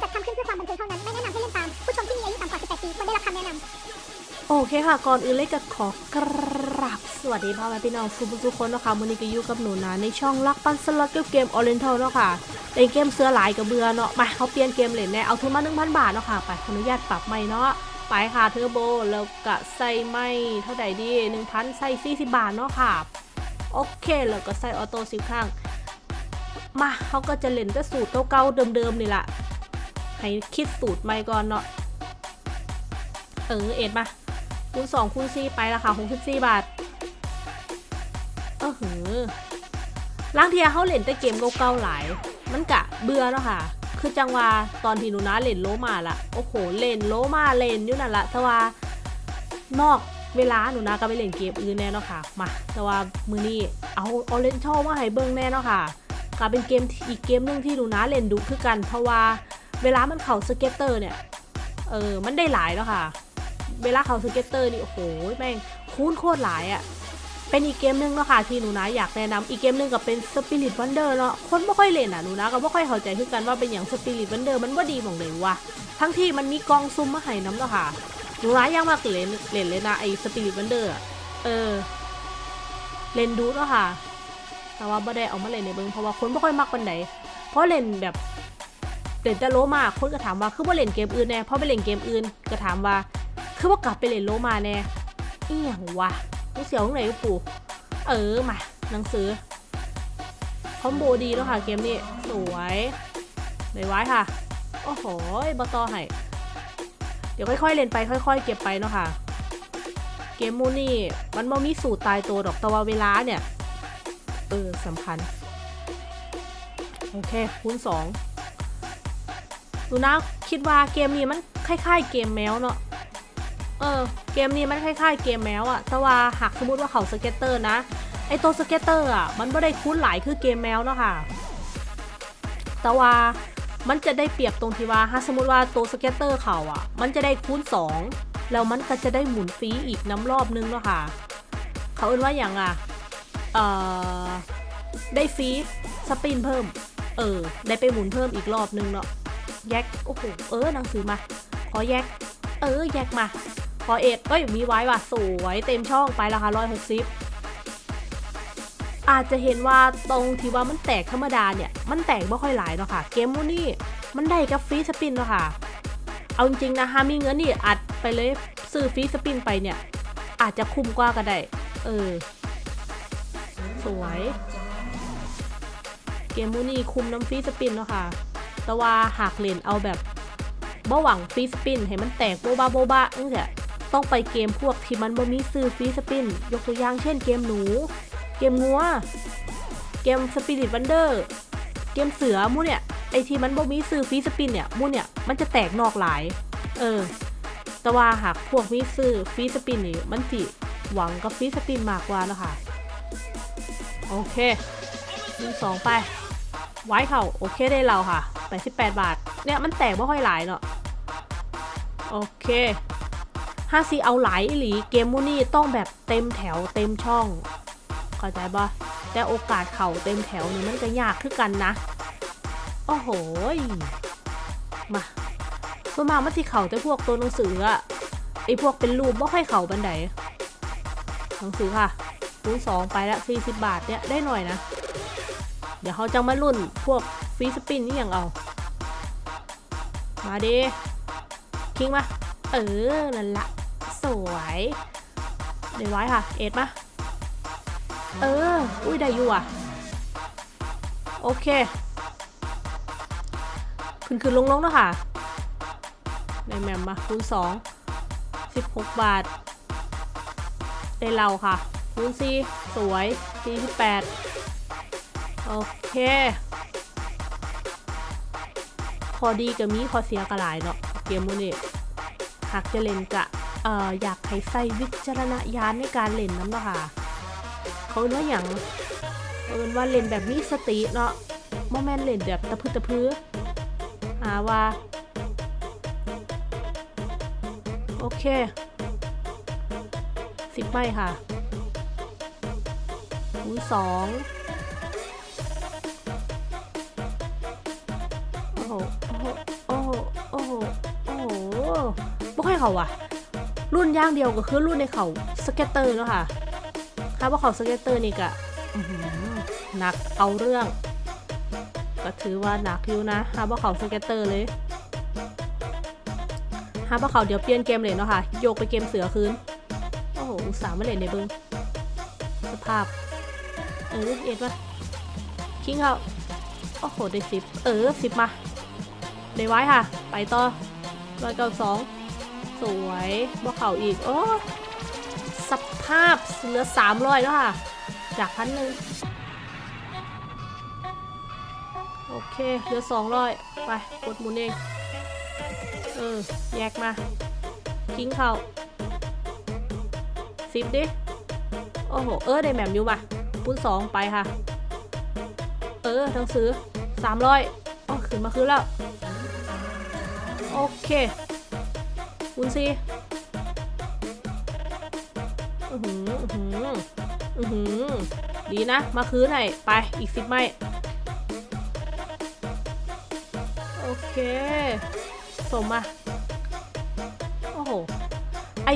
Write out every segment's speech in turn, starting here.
จัดทำขึ้นเพื่อความบันเทิงเท่านั้น ไม่แนะนำให้เล่นตาม ผู้ชมที่มีอายุต่ำกว่า 18 ปีควรได้รับคำแนะนำโอเคค่ะ ก่อนอื่นเลยก็ขอกราบสวัสดีพ่อแม่พี่น้องทุกทุกคนนะคะมื้อนี้ก็อยู่กับหนูนะในช่องลักปันสล็อตเกมออเรนทัลเนาะค่ะเล่นเกมเสือหลายกะเบื่อเนาะมาเขาเปลี่ยนเกมเล่นแน่เอาทุนมา1,000 บาทเนาะค่ะไปขออนุญาตปรับใหม่เนาะไปค่ะเทอร์โบแล้วก็ใส่ไม่เท่าไหร่ดี1,000ใส่40 บาทเนาะค่ะโอเคแล้วก็ใส่ auto สิบครั้งมาเขาก็จะเล่นแต่สูตรเก่าๆเดิมๆนี่แหละ ให้คิดสูตรใหม่ก่อนเนาะ เออเอ็ดมาคูณสองคูณสี่ไปละค่ะหกสิบสี่บาท เออหือล้างเทียเขาเล่นแต่เกมเก่าๆหลาย มันกะเบื่อแล้วค่ะ คือจังว่าตอนที่หนูนะเล่นโลมาละโอ้โห เล่นโลมาเล่นอยู่นั่นละแต่ว่านอกเวลาหนูนะก็ไปเล่นเกมอื่นแน่เนาะค่ะ มา แต่ว่ามื้อนี้เอาเอาเล่นชอบมาให้เบิ่งแน่เนาะค่ะก็เป็นเกมอีกเกมหนึ่งที่หนูนะเล่นดุคือกัน เพราะว่า เวลามันเข้า scatter เนี่ย เออ มันได้หลายแล้วค่ะ เวลาเข้า scatter นี่ โอ้โห แม่งคูณโคตรหลายอะ่ะ เป็นอีกเกมหนึ่งเนาะค่ะที่หนูนะอยากแนะนำอีกเกมหนึ่งก็เป็น Spirit Wonder เนาะ คนไม่ค่อยเล่นอะหนูนะก็ไม่ค่อยเข้าใจคือกันว่าเป็นอย่าง Spirit Wonder มันว่าดีมองเลยว่ะ ทั้งที่มันมีกองซุ่มมาให้นำเนาะค่ะ หนูนะยังมากเล่นเล่นเลยนะไอ้ Spirit Wonder อะเออ เล่นดูเนาะค่ะ แต่ว่าไม่ได้เอามาเล่นในเบิงเพราะว่าคนไม่ค่อยมักปันไหนเพราะเล่นแบบ เล่นแต่โลมาคนก็ถามว่าคือว่าเล่นเกมอื่นแน่เพราะไปเล่นเกมอื่นก็ถามว่า คือว่ากลับไปเล่นโลมาแน่เอีหยังวะกูเสียวตรงไหนปู่เออมาหนังสือคอมโบดีแล้วค่ะเกมนี้สวยเลยไว้ค่ะโอ้โหบอตอให้เดี๋ยวค่อยๆเล่นไปค่อย ๆ เก็บไปเนาะค่ะเกมหมู่นี่มันบ่มีสูตรตายตัวดอกแต่ว่าเวลาเนี่ยเออสำคัญ โอเคคูณสอง ดูนะคิดว่าเกมนี้มันคล้ายๆเกมแมวเนาะเออเกมนี้มันคล้ายๆเกมแมวอะแต่ว่าหากสมมติว่าเข้า scatter นะไอตัว scatter อะมันไม่ได้คูณหลายคือเกมแมวเนาะค่ะแต่ว่ามันจะได้เปรียบตรงที่ว่าถ้าสมมติว่าตัว scatter เข้าอะมันจะได้คูณ2แล้วมันก็จะได้หมุนฟรีอีกนำรอบนึงเนาะค่ะเขาเอิ้นว่าอย่างอะเอ่อได้ free spin เพิ่ม เออ ได้ไปหมุนเพิ่มอีกรอบนึงเนาะ แยกโอ้โหเออหนังสือมา ขอแยก เออแยกมาพอเอ็ดเอ้ยมีไว้ว่ะสวยเต็มช่องไปแล้วค่ะร้อยหกสิบอาจจะเห็นว่าตรงที่ว่ามันแตกธรรมดาเนี่ย มันแตกไม่ค่อยหลายเนาะค่ะ เกมหมู่นี่มันได้กับ free spin เนาะค่ะ เอาจริงนะฮามีเงินนี่อัดไปเลยซื้อ free spin ไปเนี่ย อาจจะคุ้มกว่าก็ได้ เออ สวย เกมหมู่นี่คุ้มนำ free spin เนาะค่ะ แต่ว่าหากเล่นเอาแบบบ่หวัง free spin ให้มันแตกโบบาโบบานี่แหละต้องไปเกมพวกที่มันบ่มีซื้อ free spin ยกตัวอย่างเช่นเกมหนู เกมงัว เกม Spirit Wonder เกมเสือหมู่เนี่ยไอที่มันบ่มีซื้อ free spin เนี่ยหมู่เนี่ยมันจะแตกนอกหลาย เออ แต่ว่าหากพวกมีซื้อ free spin นี่มันสิหวังกับ free spin มากกว่านะคะโอเคหนึ่งสองไป ไว้เข่าโอเคได้เราค่ะ88บาท เนี่ยมันแตกไม่ค่อยหลายเนาะโอเคห้าซีเอาหลายหลีเกมมูนี่ต้องแบบเต็มแถวเต็มช่องเข้าใจปะแต่โอกาสเข่าเต็มแถวนี่มันก็ยากขึ้นกันนะโอ้โหยมาส่วนมากมันที่เข่าแต่พวกตัวหนังสืออะไอพวกเป็นรูปไม่ค่อยเข่าบันไดหนังสือค่ะคูณสองไปละ40บาทเนี่ยได้หน่อยนะ เดี๋ยวเขาจะมารุ่นพวกฟรีสปินนี่อย่างเอา มาดิคิงมา เออนั่นละ สวยเดี๋ยวไว้ค่ะ เอ็ดมา เออ อุ้ยได้อยู่อะ โอเค ขึ้นขึ้นลงลงๆแล้วค่ะในแมมมาคูณสองสิบหกบาท ได้เราค่ะคูณสี่สวยสี่สิบแปด โอเคพอดีกับมีพอเสียกระหลายเนาะเกมมูนี่หากจะเล่นกะเอ่ออยากให้ใส่วิจารณญาณในการเล่นน้ำเนาะค่ะ เขาเอิ้นว่าอย่างเอิ้นว่าเล่นแบบมีสติเนาะโมแมนเล่นแบบตะพื้ตะพื้หาว่าโอเคสิบใบค่ะคูณสอง โอ้โห โอ้โห โอ้โหค่อยเขาว่ะ ลุ้นอย่างเดียวก็คือลุ้นในเข้า scatter เนาะค่ะถ้าว่าเข้า scatter นี่ก็หนักเอาเรื่อง ก็ถือว่าหนักอยู่นะถ้าว่าเข้า scatter เลยถ้าว่าเขาเดี๋ยวเปลี่ยนเกมเลยเนาะค่ะ โยกไปเกมเสือคืน โอ้โหสาห์มาเล่นในเบิงสภาพ เออเอ็ดวะคิงเขาโอ้โห ได้สิบ เออสิบมา ได้ไว้ค่ะ ไปต่อร้อยเก้าสองสวยบ่เข่าอีก โอ้สภาพเหลือสามร้อยแล้วค่ะ จากพันหนึ่งโอเค เหลือสองร้อยไป กดหมุนเอง เออ แยกมาทิ้งเขาสิบดิ โอ้โห เออ ได้แหม่มอยู่มาปุ้นสองไปค่ะ เออทั้งซื้อสามร้อย อ๋อขึ้นมาคืนแล้ว โอเคปุ้นสี่อือหืออือหืออือหือดีนะ มาคืนให้ ไป อีกสิบไม้โอเค สมมาโอ้โห ไอ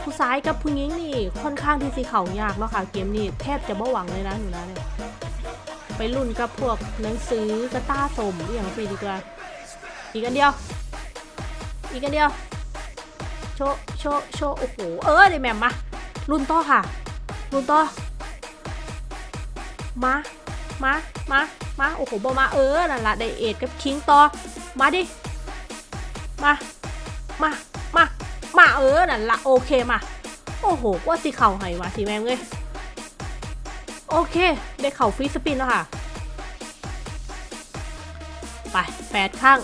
ผู้ซ้ายกับผู้หญิงนี่ ค่อนข้างที่สิเขายากเนาะค่ะ เกมนี้แทบจะบ่หวังเลยนะหนูนะเนี่ย ไปรุ่นกับพวกหนังสือกระต้าสมอย่างสิดีกว่า อีกอันเดียว อีกอันเดียว โชโชโชโอ้โห เออเดี๋ยวแมมมา รุ่นต่อค่ะ รุ่นต่อ มา มา มา มา โอ้โหบอมาเออนั่นละไดเอทกับคิงต่อ มาดิ มา มา มา มาเออนั่นละโอเคมา โอ้โหว่าสิเข่าให้วะสิแม่งเลย โอเค ได้เข่าฟรีสปินแล้วค่ะ ไปแปดข้าง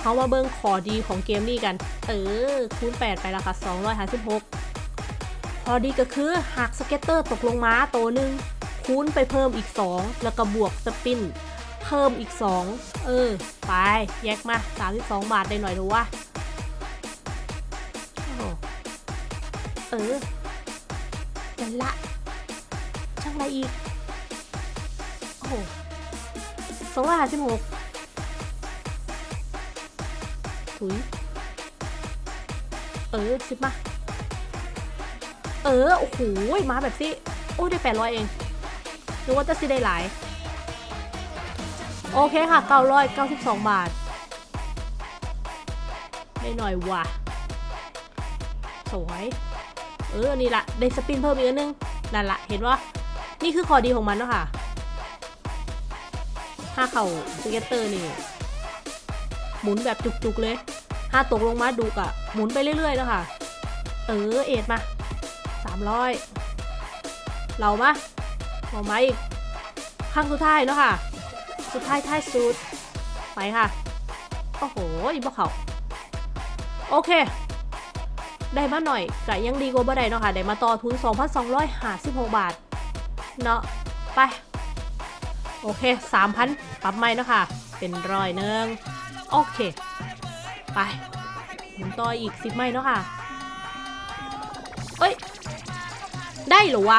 เขามาเบิ่งข้อดีของเกมนี้กัน เออ คูณ 8 ไปแล้วค่ะ256 พอดีก็คือหาก scatter ตกลงมาตัวหนึ่งคูณไปเพิ่มอีก 2 แล้วก็บวก spin เพิ่มอีก 2 เออ ไป แยกมา 32 บาทได้หน่อยดูว่าโอ้เออนั่นละ ช่างอะไรอีก โอ้โหสองร้อยห้าสิบหกถุย เออสิบมา เออ โอ้โห มาแบบสิ โอ้ยได้แปดร้อยเองนึกว่าจะสิได้หลาย โอเคค่ะเก้าร้อยเก้าสิบสองบาท ได้หน่อยว่ะ สวย เออ นี่ละได้สปินเพิ่มอีกนนึง นั่นละเห็นว่า นี่คือข้อดีของมันเนาะค่ะถ้าเข่าสเก็ตเตอร์นี่ หมุนแบบจุกๆเลยถ้าตกลงมาดุกะหมุนไปเรื่อยๆแล้วค่ะ เออเอ็ดมาสามร้อยเรามาเอามาอีกข้างสุดท้ายเนาะค่ะ สุดท้ายท้ายสุด ไปค่ะ โอ้โหบ่เขาโอเค ได้มาหน่อยก็ยังดีกว่าบ่ได้เนาะค่ะ ได้มาต่อทุน 2,256 บาท เนาะไป โอเค3,000ปรับใหม่นะค่ะเป็นร้อยหนึ่งโอเค ไปหมุนต่ออีก10ไม่เนาะค่ะเอ้ย ได้เหรอวะ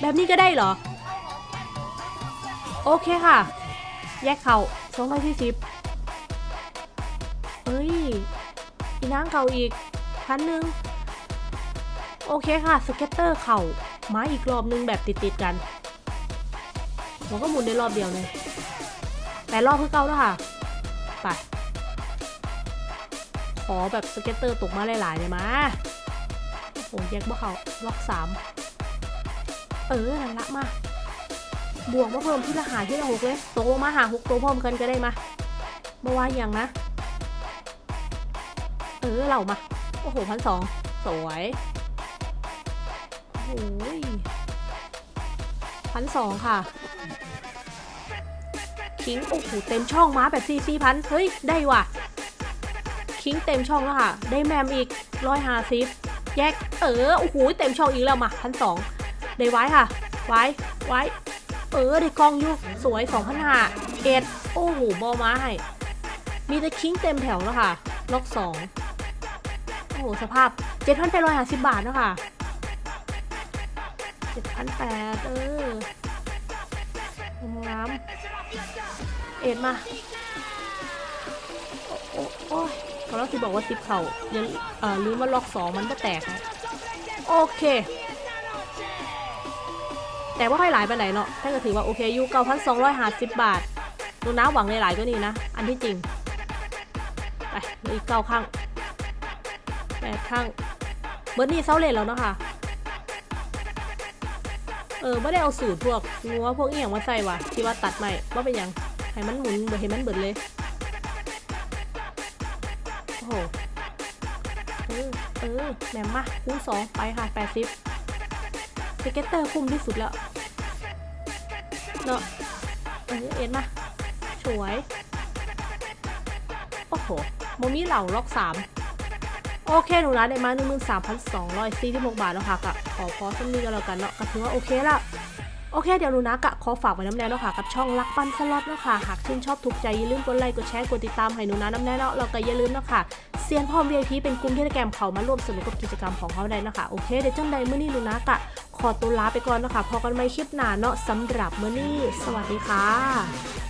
แบบนี้ก็ได้เหรอ โอเคค่ะ แยกเข่า240เอ้ย อีนางเข่าอีกพันหนึ่งโอเคค่ะ สเก็ตเตอร์เข่า มาอีกรอบนึงแบบติดๆกันมันก็หมุนได้รอบเดียวเลยแต่รอบคือเก่าแล้วค่ะ ไป ขอแบบสเก็ตเตอร์ตกมาหลายๆเลยมาโอ้โหแยกบ่เขาล็อกสามเออนั่นละมา บวกมาเพิ่มที่ละหาที่ละหกเลยตกลงมาหาหกตัวพร้อมกันก็ได้มามาว่าอย่างนะ เออเรามา โอ้โหพันสองสวย โอ้ยพันสองค่ะ คิง โอ้โห เต็มช่องม้าแบบซีซีพัน เฮ้ย ได้ว่ะ คิงเต็มช่องแล้วค่ะ ได้แมมอีกร้อยห้าสิบแยก เออ โอ้โห เต็มช่องอีกแล้วมาพันสองได้ไว้ค่ะ ไว้ ไว้ เออ ได้กล้องอยู่ สวยสองพันห้าเอ็ด โอ้โห บอมาให้ มีแต่คิงเต็มแถวแล้วค่ะ ล็อกสองโอ้โห สภาพ7,850บบาทเนอะ ค่ะ7,800เอองามเอ็ดมา โอ้โอ้โอ้ยเขาเราที่บอกว่าซิปเขาย่าเอ่อลืมว่าล็อกสองมันก็แตก โอเค แต่ว่าค่อยหลายไปไหนเนาะท่านก็ถือว่าโอเคอยู่9,250บาทดูน้าหวังหลายๆก็นี่นะ อันที่จริง ไปอีกเก้าข้างแปดข้างเบิร์นี่เซาเลนแล้วเนาะค่ะ ออไม่ได้เอาสูตรพวกงัวพวกเอียงมาใส่ว่ะที่ว่าตัดใหม่ว่าเป็นยังให้มันหมุนเบิดให้มันเบิดเลย โอ้โห เออ เออแหมมมาคูณสองไปค่ะแปดสิบสเก็ตเตอร์คุ้มที่สุดแล้ว เนาะเออเอ็นมาสวย โอ้โหโมมี่เหล่าล็อกสาม โอเคหนูร้านได้มา1 3 2 4 6บาทแล้วค่ะกะขอพอสักนิดก็แล้วกันเนาะก็ถือว่าโอเคละโอเค เดี๋ยวหนูนะกะขอฝากไว้น้ำแน่เนาะค่ะ กับช่องรักปันสล็อตเนาะค่ะ หากชื่นชอบถูกใจอย่าลืมกดไลค์กดแชร์กดติดตามให้หนูนะน้ำแน่เนาะเราก็อย่าลืมเนาะค่ะเซียนพร้อม VIP เป็นกลุ่มเทเลแกรมเขามาร่วมสนุกกับกิจกรรมของเขาได้เนาะคะโอเคเดี๋ยวจังใดเมื้อนี้หนูนะกะขอตัวลาไปก่อนเนาะค่ะพอกันใหม่คลิปหน้าเนาะสำหรับเมื้อนี้สวัสดีค่ะ